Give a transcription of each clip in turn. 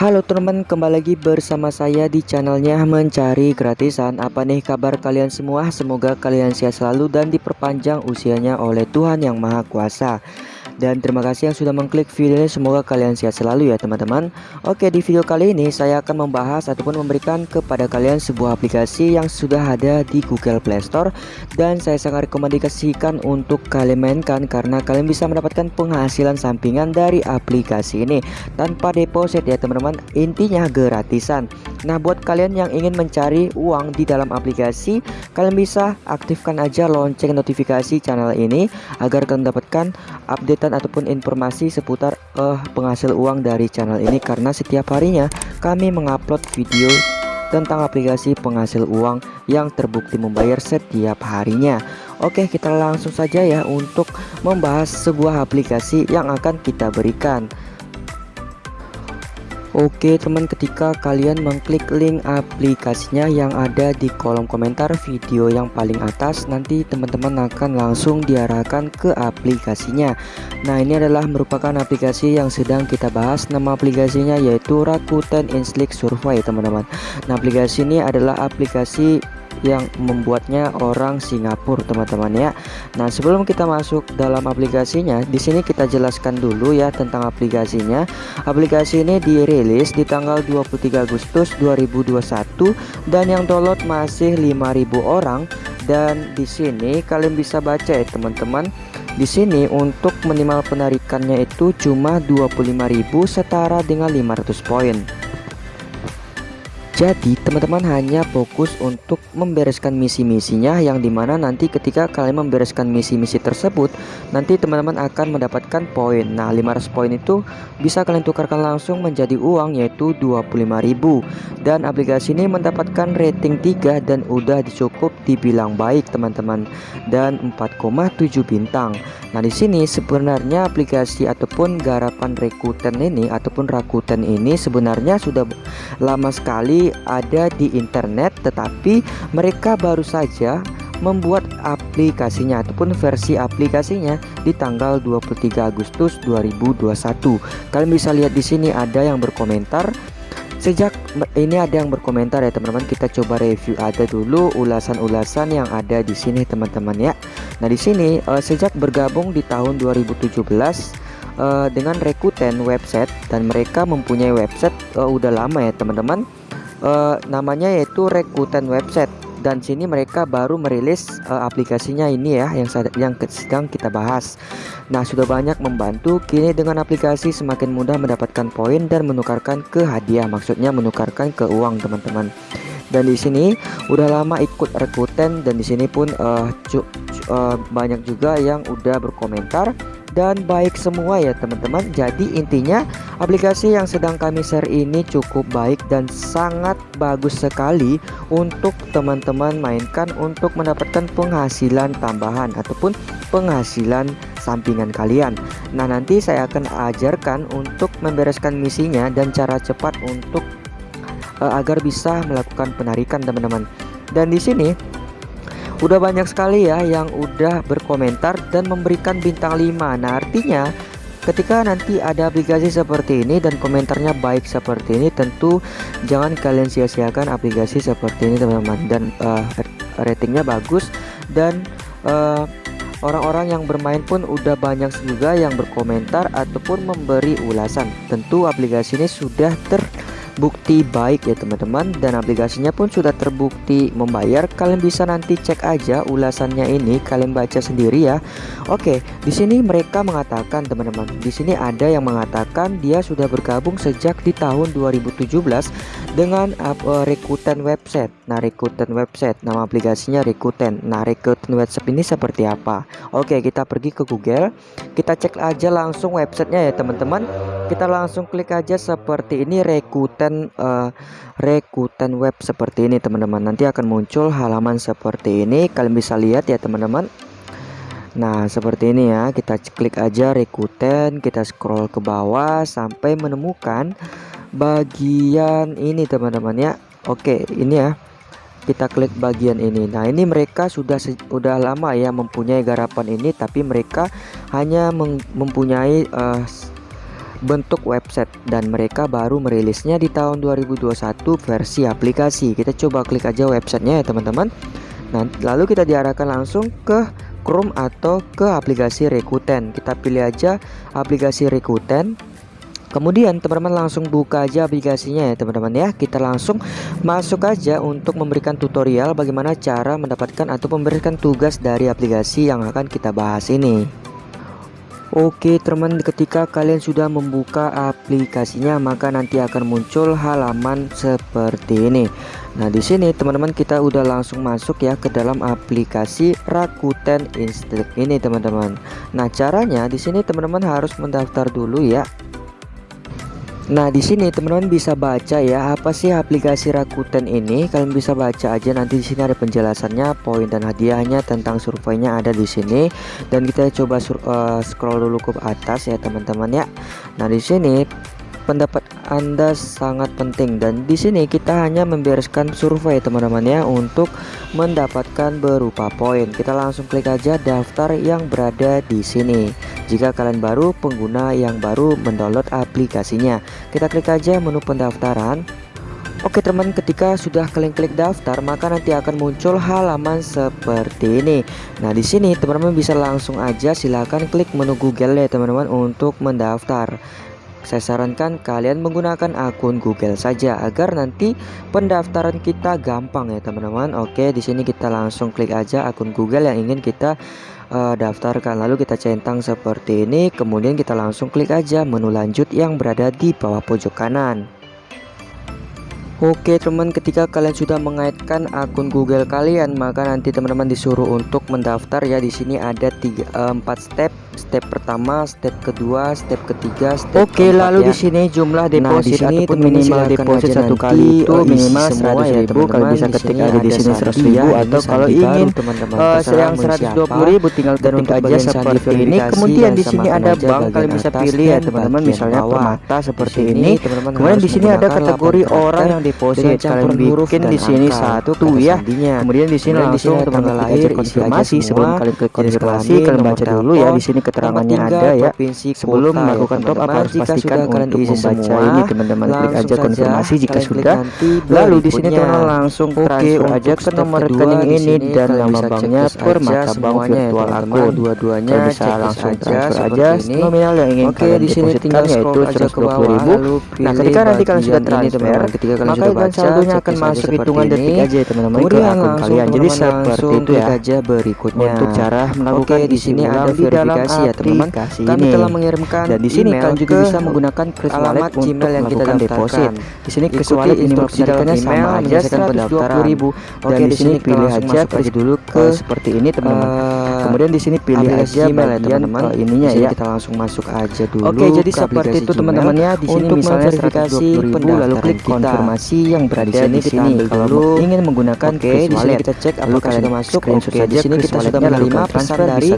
Halo teman-teman, kembali lagi bersama saya di channelnya Mencari Gratisan Apa nih kabar kalian semua? Semoga kalian sehat selalu dan diperpanjang usianya oleh Tuhan Yang Maha Kuasa dan terima kasih yang sudah mengklik video ini. Semoga kalian sehat selalu ya teman-teman. Oke di video kali ini saya akan membahas ataupun memberikan kepada kalian sebuah aplikasi yang sudah ada di Google Play Store. Dan saya sangat rekomendasikan untuk kalian mainkan karena kalian bisa mendapatkan penghasilan sampingan dari aplikasi ini tanpa deposit ya teman-teman. Intinya gratisan Nah buat kalian yang ingin mencari uang di dalam aplikasi kalian bisa aktifkan aja lonceng notifikasi channel ini agar kalian mendapatkan update ataupun informasi seputar uh, penghasil uang dari channel ini. Karena setiap harinya kami mengupload video tentang aplikasi penghasil uang yang terbukti membayar setiap harinya. Oke kita langsung saja ya untuk membahas sebuah aplikasi yang akan kita berikan Oke teman ketika kalian mengklik link aplikasinya yang ada di kolom komentar video yang paling atas nanti teman-teman akan langsung diarahkan ke aplikasinya. Nah ini adalah merupakan aplikasi yang sedang kita bahas. Nama aplikasinya yaitu Rakuten Inslick Survey teman-teman. Nah aplikasi ini adalah aplikasi yang membuatnya orang Singapura teman-teman ya. Nah sebelum kita masuk dalam aplikasinya di sini kita jelaskan dulu ya tentang aplikasinya. Aplikasi ini dirilis di tanggal 23 Agustus 2021 dan yang download masih 5000 orang. Dan di sini kalian bisa baca ya teman-teman. Di sini untuk minimal penarikannya itu cuma 25.000 setara dengan 500 poin jadi teman-teman hanya fokus untuk membereskan misi-misinya yang di mana nanti ketika kalian membereskan misi-misi tersebut nanti teman-teman akan mendapatkan poin. Nah 500 poin itu bisa kalian tukarkan langsung menjadi uang yaitu 25.000 dan aplikasi ini mendapatkan rating 3 dan udah cukup dibilang baik teman-teman. Dan 4,7 bintang. Nah di sini sebenarnya aplikasi ataupun garapan Rakuten ini ataupun Rakuten ini sebenarnya sudah lama sekali ada di internet tetapi mereka baru saja membuat aplikasinya ataupun versi aplikasinya di tanggal 23 Agustus 2021. Kalian bisa lihat di sini ada yang berkomentar Sejak ini ada yang berkomentar ya teman-teman kita coba review ada dulu ulasan-ulasan yang ada di sini teman-teman ya. Nah di sini uh, sejak bergabung di tahun 2017 uh, dengan Rakuten website dan mereka mempunyai website uh, udah lama ya teman-teman uh, namanya yaitu Rakuten website dan sini mereka baru merilis uh, aplikasinya ini ya yang yang sedang kita bahas. Nah, sudah banyak membantu. Kini dengan aplikasi semakin mudah mendapatkan poin dan menukarkan ke hadiah. Maksudnya menukarkan ke uang, teman-teman. Dan di sini udah lama ikut Rakuten dan di sini pun uh, uh, banyak juga yang udah berkomentar dan baik semua ya teman-teman. Jadi intinya aplikasi yang sedang kami share ini cukup baik dan sangat bagus sekali untuk teman-teman mainkan untuk mendapatkan penghasilan tambahan ataupun penghasilan sampingan kalian. Nah nanti saya akan ajarkan untuk membereskan misinya dan cara cepat untuk uh, agar bisa melakukan penarikan teman-teman. Dan di sini udah banyak sekali ya yang udah berkomentar dan memberikan bintang 5 nah artinya ketika nanti ada aplikasi seperti ini dan komentarnya baik seperti ini tentu jangan kalian sia-siakan aplikasi seperti ini teman-teman. Dan uh, ratingnya bagus dan uh, orang-orang yang bermain pun udah banyak juga yang berkomentar ataupun memberi ulasan. Tentu aplikasi ini sudah ter bukti baik ya teman-teman. Dan aplikasinya pun sudah terbukti membayar. Kalian bisa nanti cek aja ulasannya ini. Kalian baca sendiri ya. Oke di sini mereka mengatakan teman-teman di sini ada yang mengatakan dia sudah bergabung sejak di tahun 2017 dengan uh, Rakuten website. Nah Rakuten website nama aplikasinya Rakuten nah Rakuten website ini seperti apa? Oke kita pergi ke Google. Kita cek aja langsung websitenya ya teman-teman. Kita langsung klik aja seperti ini Rakuten Rakuten uh, Rakuten web seperti ini teman-teman. Nanti akan muncul halaman seperti ini. Kalian bisa lihat ya teman-teman. Nah seperti ini ya. Kita klik aja Rakuten kita scroll ke bawah sampai menemukan bagian ini teman-teman ya. Oke ini ya. Kita klik bagian ini. Nah ini mereka sudah sudah lama ya mempunyai garapan ini tapi mereka hanya mempunyai uh, bentuk website dan mereka baru merilisnya di tahun 2021 versi aplikasi. Kita coba klik aja websitenya ya teman-teman. Nah lalu kita diarahkan langsung ke Chrome atau ke aplikasi Rakuten. Kita pilih aja aplikasi Rakuten. Kemudian teman-teman langsung buka aja aplikasinya ya teman-teman ya. Kita langsung masuk aja untuk memberikan tutorial bagaimana cara mendapatkan atau memberikan tugas dari aplikasi yang akan kita bahas ini Oke teman ketika kalian sudah membuka aplikasinya maka nanti akan muncul halaman seperti ini. Nah di sini teman-teman kita udah langsung masuk ya ke dalam aplikasi Rakuten Instinct ini teman-teman. Nah caranya di sini teman-teman harus mendaftar dulu ya Nah, di sini teman-teman bisa baca ya apa sih aplikasi Rakuten ini. Kalian bisa baca aja nanti di sini ada penjelasannya, poin dan hadiahnya tentang surveinya ada di sini. Dan kita coba uh, scroll dulu ke atas ya teman-teman ya. Nah, di sini pendapat Anda sangat penting dan di sini kita hanya membereskan survei teman-teman ya untuk mendapatkan berupa poin. Kita langsung klik aja daftar yang berada di sini. Jika kalian baru pengguna yang baru mendownload aplikasinya, kita klik aja menu pendaftaran. Oke teman ketika sudah kalian klik daftar maka nanti akan muncul halaman seperti ini Nah di sini teman-teman bisa langsung aja silahkan klik menu Google ya teman-teman untuk mendaftar saya sarankan kalian menggunakan akun Google saja agar nanti pendaftaran kita gampang ya teman-teman. Oke, di sini kita langsung klik aja akun Google yang ingin kita uh, daftarkan. Lalu kita centang seperti ini, kemudian kita langsung klik aja menu lanjut yang berada di bawah pojok kanan. Oke teman ketika kalian sudah mengaitkan akun Google kalian maka nanti teman-teman disuruh untuk mendaftar ya di sini ada tiga eh, empat step step pertama, step kedua, step ketiga, step Oke, lalu ya. di sini jumlah nah, deposit nah, ataupun minimal deposit satu kali itu minimal seratus ya, ribu. Kalau bisa ketik ada di sini seratus ribu atau kalau ingin teman-teman uh, yang seratus dua puluh ribu tinggal ketik aja seperti ini. Kemudian di sini ada bank kalian bisa pilih ya teman-teman, misalnya permata seperti ini. Kemudian di sini ada kategori orang yang deposit. Kalian bikin di sini satu ya. Kemudian di sini langsung teman-teman lahir konfirmasi sebelum kalian klik konfirmasi kalian baca dulu ya. Di sini keterangannya ada ya. sebelum melakukan top up harus pastikan untuk membaca ini teman-teman klik aja konfirmasi jika sudah. lalu di sini teman langsung transfer aja ke nomor rekening ini dan nama banknya per mata bank virtual aku dua-duanya bisa langsung transfer aja nominal yang ingin kalian depositkan yaitu 120.000 nah ketika nanti kalian sudah transfer maka ikan saldonya akan masuk hitungan detik aja ya teman-teman ke akun kalian. Jadi seperti itu ya. berikutnya. Untuk cara melakukan di sini ada verifikasi ya teman-teman. Kami ini. telah mengirimkan dan di sini kalian juga bisa menggunakan kris alamat Gmail yang kita deposit. Di sini kris wallet ini melaksanakannya sama aja pendaftaran ribu. dan di sini pilih aja kris dulu ke seperti ini teman-teman. uh, kemudian di sini pilih aja Gmail ya teman-teman. ininya ya. kita langsung masuk aja dulu oke jadi seperti itu teman-teman ya di sini misalnya verifikasi lalu klik konfirmasi yang berada di sini. kalau ingin menggunakan kris wallet kita cek apakah sudah masuk oke di sini kita sudah menerima pesan dari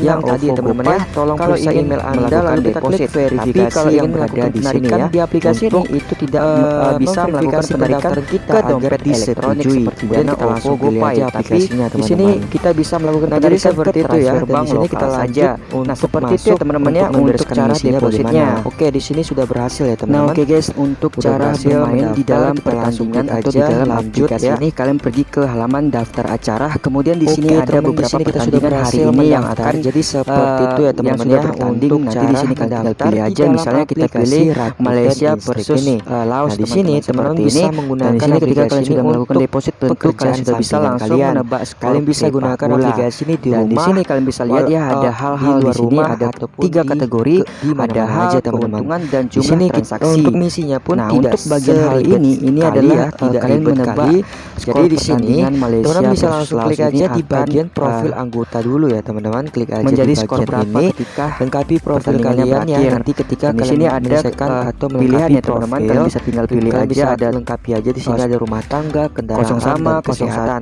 yang tadi teman-teman ya. Tolong kalau ingin email Anda lalu kita klik verifikasi kalau ingin berada di sini ya di aplikasi ini itu tidak uh, bisa melakukan penarikan kita ke dompet elektronik seperti Dana, OVO, GoPay ya. tapi di sini kita bisa melakukan penarikan seperti itu ya dan di sini kita lanjut nah seperti itu teman-teman ya untuk cara depositnya. Oke di sini sudah berhasil ya teman-teman. Nah oke guys untuk cara bermain di dalam pertandingan atau di dalam aplikasi ini kalian pergi ke halaman daftar acara. Kemudian di sini ada beberapa pertandingan hari ini yang akan jadi seperti itu ya teman-teman ya bertanding. Nanti di sini kalian tinggal pilih aja. misalnya kita pilih Malaysia versus uh, Laos nah, di sini teman-teman bisa menggunakan di sini ketika kalian sudah melakukan deposit tentu kalian sudah bisa langsung menebak kalian bisa gunakan aplikasi ini di rumah di sini kalian bisa lihat ya ada hal-hal di sini ada tiga kategori ada hal keuntungan dan jumlah transaksi. untuk misinya pun nah untuk bagian hal ini ini adalah tidak kalian menebak jadi di sini teman-teman bisa langsung klik aja di bagian profil anggota dulu ya teman-teman. Klik aja menjadi skor berapa ketika lengkapi profil kalian ya nanti ketika di sini ada atau pilihan ya teman-teman. Kalian bisa tinggal pilih aja. ada lengkapi aja. Di sini ada rumah tangga kendaraan sama 01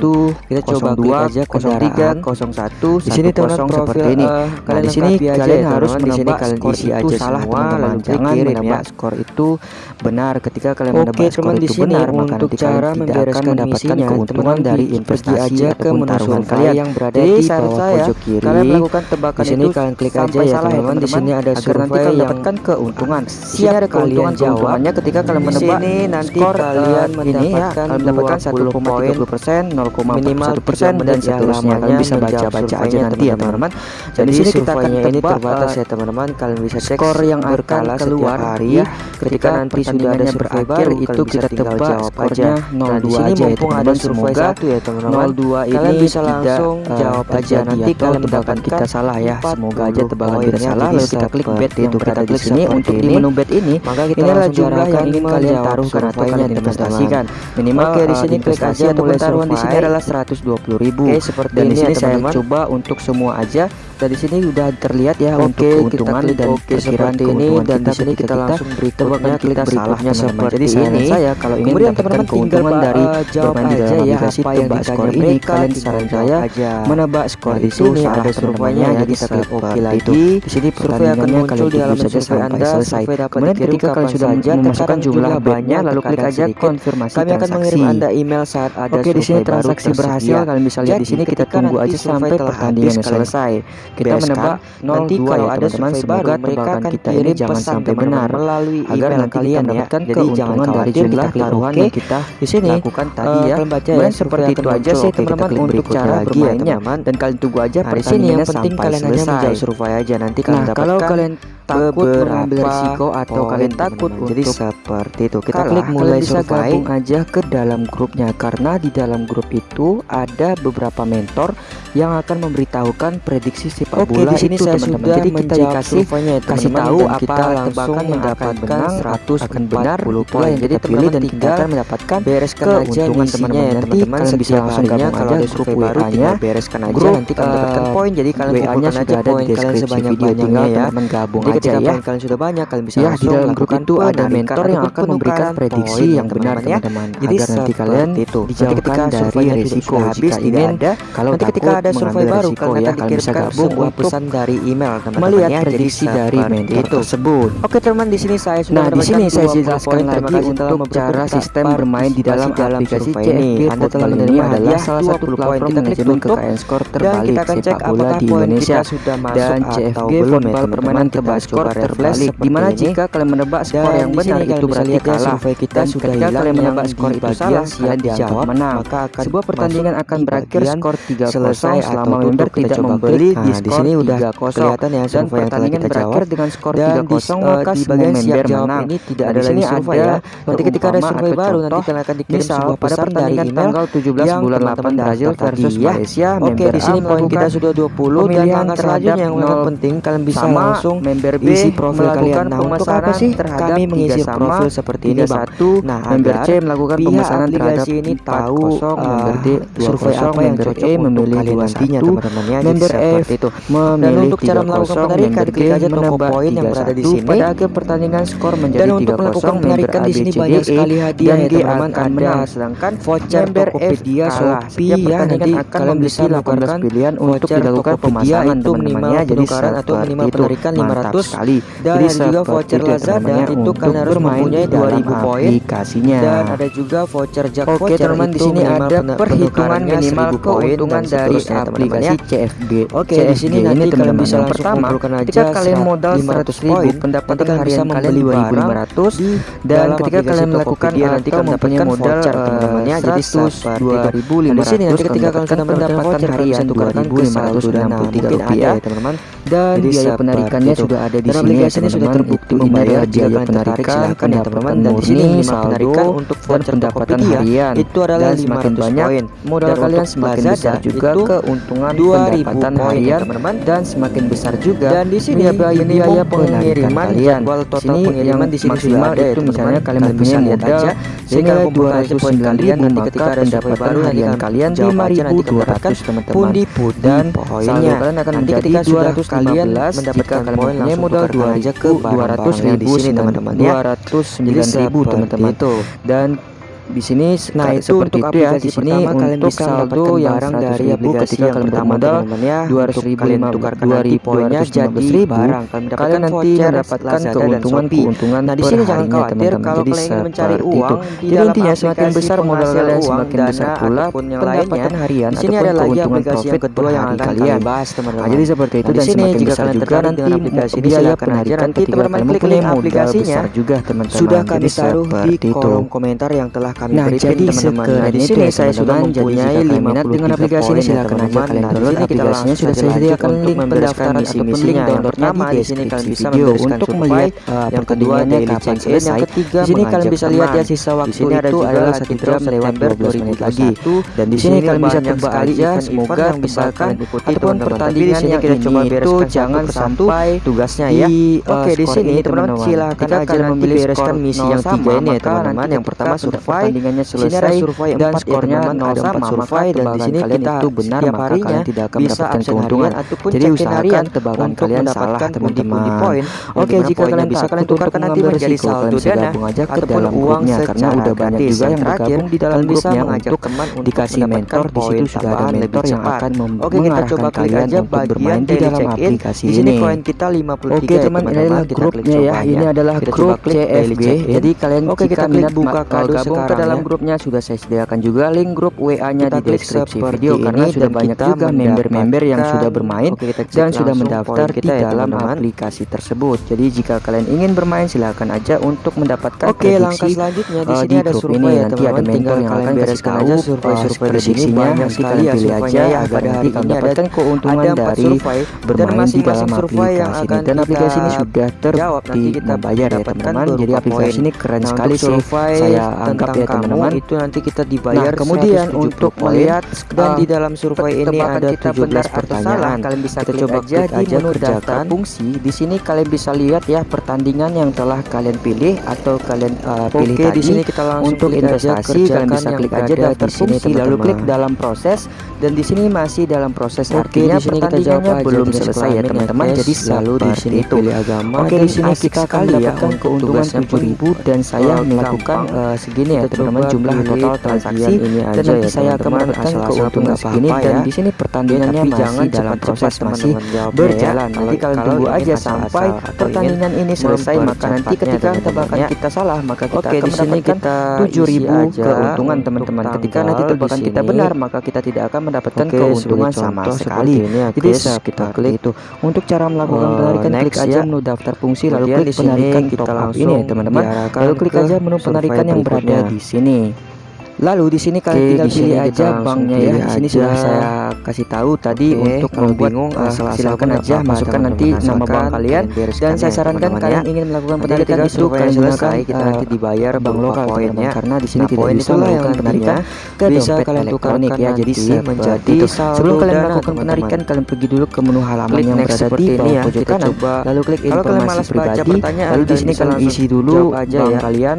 kita coba klik aja 03 01 di sini teman-teman seperti ini. Uh, nah, di sini kalian ya, harus menebak kalian isi aja salah teman-teman. Jangan menebak ya. skor itu benar ketika kalian Oke, menebak skor itu benar maka nanti kalian tidak akan mendapatkan keuntungan dari investasi aja ke taruhan kalian yang berada di bawah pojok kiri. Kalian melakukan tebakan di sini kalian klik aja ya teman-teman. Di sini ada survei yang mendapatkan keuntungan. Siap ada keuntungan jawabannya ketika kalian menebak nanti kalian ini ya kalian mendapatkan 1,30 persen, 0,1 persen dan seterusnya. Kalian bisa baca-baca aja nanti ya teman-teman. Jadi sini kita akan ini terbatas ya teman-teman. Kalian bisa cek skor yang akan keluar hari ya. Ketika nanti sudah ada berakhir itu kita tebak skornya 02 aja ya teman-teman. Semoga ya teman-teman 02 ini bisa langsung jawab aja nanti kalau tebakan kita salah ya. Semoga aja tebakan kita salah lalu kita klik bet itu kita klik sini untuk di menu bet ini maka kita inilah jumlah yang ingin kalian taruhkan atau kalian investasikan. Minimal di sini klik aja untuk taruhan di sini adalah 120.000. Oke, seperti dan ini di sini ya, saya coba untuk semua aja. Dan di sini udah terlihat ya Oke, untuk keuntungan kita dan Oke, seperti ini. dan di sini kita, kita langsung berikutnya kita salahnya seperti Jadi ini. saya kalau ingin Kemudian mendapatkan keuntungan dari bermain di dalam ya, aplikasi tebak skor ini kalian saran saya menebak skor di sini ada surveinya ya kita klik oke lagi. Di sini survei akan muncul di dalam saja sampai selesai. Kemudian ketika kalian sudah memasukkan jumlah banyak lalu klik aja konfirmasi kami akan mengirim anda email saat ada oke di sini transaksi berhasil kalian bisa lihat di sini kita tunggu aja sampai pertandingan selesai. Kita menebak nanti kalau ya, ada teman-teman semoga tebakan kita ini jangan sampai benar. melalui agar nanti kalian mendapatkan keuntungan dari jumlah taruhan yang kita di sini lakukan tadi ya. Kemudian seperti itu aja sih teman-teman untuk cara bermainnya. dan kalian tunggu aja di sini yang penting kalian hanya survei aja nanti kalian dapatkan kalau kalian takut mengambil risiko atau kalian takut untuk jadi seperti itu. Kita klik mulai bisa gabung aja ke dalam grupnya karena di dalam grup itu ada beberapa mentor yang akan memberitahukan prediksi sepak Oke, bola di sini itu teman-teman. jadi kita dikasih ya, kasih tahu apa kita langsung mendapatkan 100 akan benar poin. jadi pilih dan kita akan mendapatkan bereskan aja teman-teman ya. Teman-teman kalian bisa langsung gabung kalau ada survei baru tinggal bereskan aja. Nanti kalian mendapatkan eh, poin. Jadi kalian kumpulkan aja poin kalian sebanyak-banyaknya ya. teman-gabung aja ya. kalian sudah banyak kalian bisa ya di dalam grup itu ada mentor yang akan memberikan prediksi yang benar teman-teman jadi nanti kalian itu. Dijauhkan dari risiko habis tidak ada kalau nanti ketika ada survei baru kalian ya kalian bisa gabung sebuah pesan dari email teman-teman melihat ya, prediksi dari mentor itu tersebut. Oke teman di sini saya sudah nah di sini saya jelaskan lagi untuk cara sistem bermain di dalam aplikasi CFG Anda telah menerima adalah salah satu poin kita klik untuk KN skor terbalik sepak bola di Indonesia dan CFG football permainan tebak skor terbalik di mana jika kalian menebak skor yang benar itu berarti kalah. survei kita sudah hilang kalian menebak skor itu salah kalian dijawab. menang. Maka akan sebuah pertandingan akan berakhir skor 3 selesai selama member tidak membeli di di sini udah kelihatan ya dan pertandingan berakhir dengan skor 3-0 maka di bagian siap jawab ini tidak ada lagi survei ya. nanti ketika ada survei baru nanti kalian akan dikirim sebuah pada pertandingan tanggal 17 bulan 8 Brazil versus Malaysia. Oke di sini poin kita sudah 20 dan angka selanjutnya yang sangat penting kalian bisa langsung member B isi profil kalian nah untuk apa sih? kami mengisi profil seperti ini satu nah member C melakukan pemesanan terhadap ini tahu member D survei apa yang cocok memilih dua nantinya teman-teman ya member F itu. Memilih dan untuk cara melakukan penarikan klik aja toko poin yang berada di sini. Pada akhir pertandingan skor menjadi dan untuk melakukan penarikan di sini banyak sekali hadiah ya teman-teman. Ada sedangkan voucher Tokopedia Shopee ya nanti kalian bisa lakukan pilihan untuk dilakukan pemasangan teman-teman ya jadi atau minimal penarikan 500 sekali. Dan ada juga voucher Lazada itu kalian harus mempunyai 2000 poin. aplikasinya. Dan ada juga voucher jackpot Oke teman-teman di sini ada perhitungan minimal keuntungan dari aplikasi CFB Oke di sini nanti kalian bisa langsung pertama ketika kalian modal 100 ribu pendapatan harian kalian 2500 dan ketika kalian melakukan nanti kalian mendapatkan modal teman-temannya jadi 100 di sini nanti ketika kalian sudah mendapatkan harian 2563 rupiah teman-teman. dan biaya penarikannya sudah ada di sini ini sudah terbukti membayar biaya penarikan silakan ya teman-teman dan di sini minimal penarikan untuk voucher pendapatan harian. Itu adalah semakin banyak modal kalian semakin besar juga keuntungan pendapatan harian teman-teman. dan semakin besar juga dan di sini biaya pengiriman kalian. sini yang di sini sudah ada itu misalnya kalian mempunyai modal sehingga 200 kalian nanti ketika pendapatan harian kalian 5200 teman-teman. dan poinnya kalian akan menjadi 200 kalian mendapatkan poin modal 2 aja ke 200 ribu teman-teman ya. 209 ribu teman-teman di sini nah itu untuk itu ya di sini untuk saldo yang barang dari ribu ketika kalian ya. dua ratus ribu kalian tukarkan nanti poinnya jadi barang. Kalian, kalian nanti mendapatkan keuntungan keuntungan nah di sini jangan khawatir kalau kalian mencari uang itu. jadi intinya semakin besar modal kalian semakin besar pula pendapatan harian di sini ada lagi aplikasi yang kedua yang akan kalian. bahas teman-teman. Nah, jadi seperti itu nah, dan semakin besar juga nanti biaya nanti teman-teman klik modal aplikasinya juga teman-teman sudah kami taruh di kolom komentar yang telah kami nah, berikan jadi teman-teman. Nah, di sini saya sudah mempunyai 50 dengan aplikasi ini silahkan aja kalian nah, download aplikasinya sudah saya sediakan link pendaftaran ataupun link downloadnya di deskripsi video untuk melihat eh, yang kedua daily check in yang ketiga di sini kalian bisa lihat ya sisa waktu itu adalah 1 jam September 2021 lagi. dan di sini kalian bisa coba aja semoga yang bisa kalian ikuti ataupun pertandingan yang kita coba itu jangan sampai tugasnya ya eh, oke di sini teman-teman silahkan aja memilih bereskan misi yang tiga ini ya. teman-teman yang pertama survive pertandingannya selesai survei dan skornya ya, 0 sama maka dan di sini kita itu benar maka kalian tidak akan mendapatkan keuntungan. jadi usahakan tebakan kalian salah teman-teman. poin. Oke jika kalian bisa kalian tukarkan nanti menjadi saldo dana aja ke dalam grupnya karena udah banyak juga yang bergabung di dalam grupnya untuk dikasih mentor di situ sudah ada mentor yang akan mengarahkan kalian untuk bermain di dalam aplikasi ini. oke teman ini adalah grupnya ya. ya. ini adalah grup CFG jadi kalian jika minat buka kado sekarang dalam grupnya sudah saya sediakan juga link grup WA-nya di deskripsi video karena sudah banyak juga member-member yang sudah bermain Oke, kita dan sudah mendaftar kita di dalam teman -teman. aplikasi tersebut. Jadi jika kalian ingin bermain silahkan aja untuk mendapatkan Oke, prediksi langkah selanjutnya di eh, sini grup ada ini. Nanti ada mentor yang akan kasih aja survei-survei eh, di sini banyak sekali ya pilih aja ya, agar nanti kalian dapatkan keuntungan dari bermain di dalam aplikasi ini dan aplikasi ini sudah ter dibayar ya teman-teman. Jadi aplikasi ini keren sekali sih. Saya anggap ya Nah, teman-teman. itu nanti kita dibayar nah, kemudian untuk melihat dan eh, di dalam survei ini ada 17 pertanyaan. Kalian bisa kita coba aja aja menu fungsi. Di sini kalian bisa lihat ya pertandingan yang telah kalian pilih atau kalian uh, pilih Oke, tadi. di sini kita langsung untuk investasi kalian bisa klik aja daftar fungsi teman -teman. lalu klik dalam proses. Dan di sini masih dalam proses Oke, artinya pertandingannya belum selesai ya teman-teman. Jadi selalu di sini itu. agama. Oke di sini kita akan ya mendapatkan keuntungan 7000 dan saya eh, melakukan segini ya teman-teman jumlah total transaksi ini aja dan nanti ya, saya akan mendapatkan keuntungan segini dan di sini pertandingannya masih dalam proses masih ya. berjalan. Jadi kalian tunggu aja sampai pertandingan ini selesai maka nanti ketika tebakan kita salah maka kita Oke, akan mendapatkan tujuh ribu keuntungan teman-teman. Ketika nanti tebakan kita benar maka kita tidak akan mendapatkan keuntungan sama sekali. Jadi kita klik itu. Untuk cara melakukan penarikan klik aja menu daftar fungsi lalu klik penarikan kita langsung ini teman-teman. Lalu klik aja menu penarikan yang berada di di sini. Lalu di sini kalian tinggal pilih aja banknya ya. Di sini sudah saya kasih tahu tadi Oke, untuk kalau membuat bingung uh, eh, silakan aja apa, masukkan teman -teman nanti nama bank kalian. Dan saya ya, sarankan teman ya. kalian ingin melakukan penarikan itu kalian gunakan kita nanti eh, dibayar bank lokal poinnya. karena di sini nah, tidak bisa melakukan penarikan ke bisa kalian elektronik ya jadi menjadi sebelum kalian melakukan penarikan kalian pergi dulu ke menu halaman yang berada di bawah pojok ya. kanan lalu klik informasi pribadi. lalu di sini kalian isi dulu bank kalian.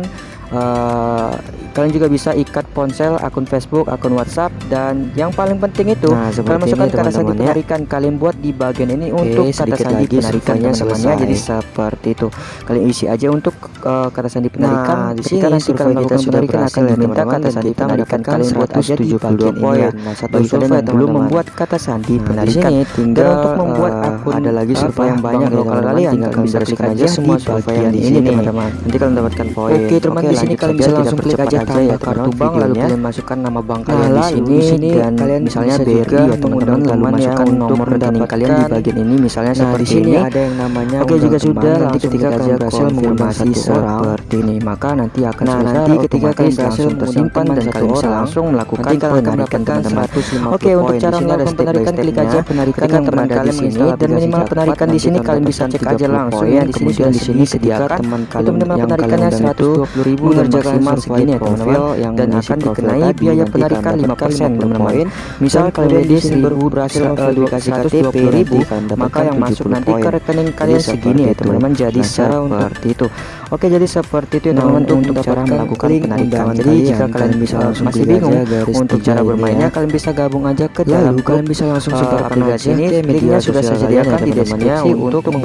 あ Kalian juga bisa ikat ponsel, akun Facebook, akun WhatsApp dan yang paling penting itu nah, kalau masukkan ini, kata sandi penarikan. Kalian buat di bagian ini Oke, untuk kata sandi penarikan teman-temannya. Jadi seperti itu. Kalian isi aja untuk uh, kata sandi nah, penarikan. Nah, di sini nanti kalau kita sudah penarikan akan ya, diminta kata sandi penarikan kalian buat aja di bagian ini. Nah, bagi kalian yang belum membuat kata sandi nah, penarikan tinggal untuk membuat eh, akun ada lagi survei yang banyak gitu, lokal kalian tinggal bisa klik aja semua survei yang di sini teman-teman. Nanti kalian dapatkan poin. Oke, teman di sini kalian bisa langsung klik aja saja ya teman bank lalu kalian masukkan nama bank kalian nah, di sini, ini, dan kalian misalnya BRI ya teman-teman lalu masukkan ya, nomor rekening kalian di bagian ini misalnya nah, seperti di sini ini. ada yang namanya Oke jika sudah nanti ketika kalian berhasil orang. seperti ini maka nanti akan nah, nanti ketika kalian berhasil tersimpan dan kalian bisa langsung melakukan penarikan teman-teman. Oke untuk cara melakukan penarikan klik aja penarikan yang teman kalian di sini dan minimal penarikan di sini kalian bisa cek aja langsung ya. Di sini di sini sediakan teman-teman penarikannya 120.000 dan maksimal segini ya profil yang dan akan dikenai biaya penarikan kalian 5% dapatkan teman-teman 50 poin. misal kemudian di sini sini baru berhasil uh, verifikasi verifikasi KTP, 120 ribu maka yang masuk 70 nanti ke rekening kalian segini ya teman-teman jadi seperti itu oke jadi seperti itu ya teman-teman untuk cara melakukan penarikan jadi jika kalian bisa masih bingung untuk cara ini bermainnya ya. kalian bisa gabung aja ke Lalu dalam kalian bisa langsung uh, sebarkan aplikasi ini linknya sudah saya ya, sediakan di ya, deskripsi untuk teman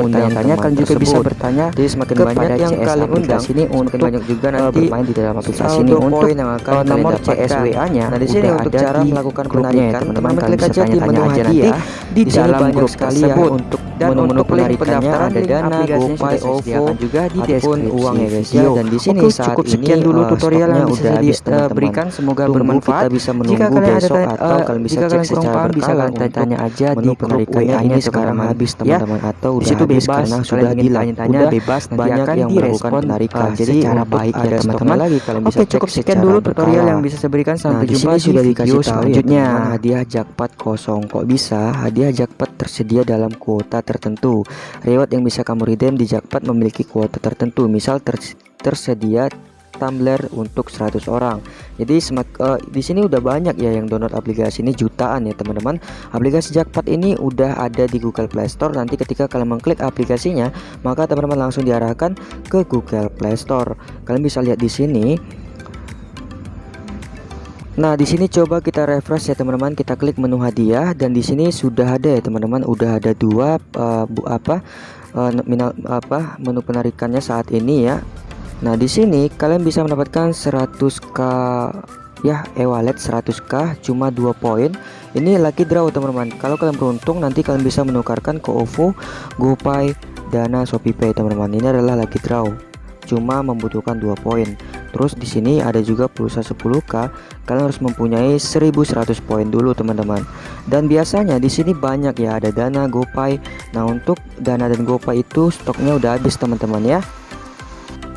kalian juga bisa bertanya Jadi semakin banyak yang kalian undang, aplikasi ini semakin untuk banyak juga nanti bermain di dalam aplikasi ini untuk poin yang akan uh, nomor CSWA nya nah di sini untuk cara melakukan penarikan teman-teman klik aja di menu hadiah di dalam grup ya untuk dan menu-menu penarikannya ada dana, GoPay, OVO juga di deskripsi uang ya. guys ya. Dan di sini Oke, cukup sekian dulu tutorial yang bisa saya uh, berikan. Semoga bermanfaat. kita bisa menunggu jika kalian besok atau uh, kalian bisa cek secara bisa kalian tanya aja di penarikan ini sekarang habis ya. teman-teman. atau udah situ bebas. karena sudah tanya bebas banyak yang melakukan penarikan jadi secara baik ya teman-teman lagi kalian bisa Oke cukup sekian dulu tutorial yang bisa saya berikan sampai jumpa di video ya, selanjutnya hadiah jackpot kosong kok bisa hadiah jackpot tersedia dalam kuota tertentu Reward yang bisa kamu redeem di jackpot memiliki kuota tertentu, misal ter tersedia tumbler untuk 100 orang. Jadi semak, uh, di sini udah banyak ya yang download aplikasi ini jutaan ya teman-teman. Aplikasi jackpot ini udah ada di Google Play Store. Nanti ketika kalian mengklik aplikasinya, maka teman-teman langsung diarahkan ke Google Play Store. Kalian bisa lihat di sini Nah, di sini coba kita refresh ya teman-teman. Kita klik menu hadiah dan di sini sudah ada ya teman-teman. Udah ada dua uh, bu, apa uh, minal, apa menu penarikannya saat ini ya. Nah, di sini kalian bisa mendapatkan 100k ya e-wallet 100k cuma 2 poin. Ini lucky draw teman-teman. Kalau kalian beruntung nanti kalian bisa menukarkan ke OVO, GoPay, Dana, ShopeePay teman-teman. Ini adalah lucky draw cuma membutuhkan dua poin. Terus di sini ada juga pulsa 10k, kalian harus mempunyai 1100 poin dulu teman-teman. Dan biasanya di sini banyak ya ada Dana, GoPay. Nah, untuk Dana dan GoPay itu stoknya udah habis teman-teman ya.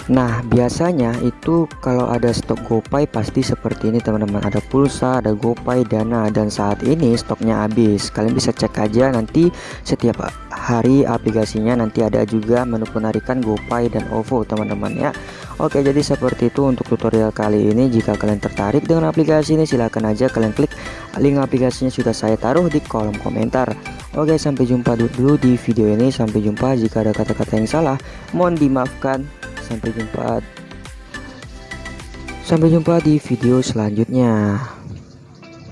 Nah biasanya itu kalau ada stok GoPay pasti seperti ini teman-teman. Ada pulsa, ada GoPay, Dana Dan saat ini stoknya habis. Kalian bisa cek aja nanti setiap hari aplikasinya. Nanti ada juga menu penarikan GoPay dan OVO teman-teman ya. Oke jadi seperti itu untuk tutorial kali ini. Jika kalian tertarik dengan aplikasi ini silahkan aja kalian klik link aplikasinya. Sudah saya taruh di kolom komentar. Oke sampai jumpa dulu di video ini. Sampai jumpa. Jika ada kata-kata yang salah Mohon dimaafkan Sampai jumpa. Sampai jumpa di video selanjutnya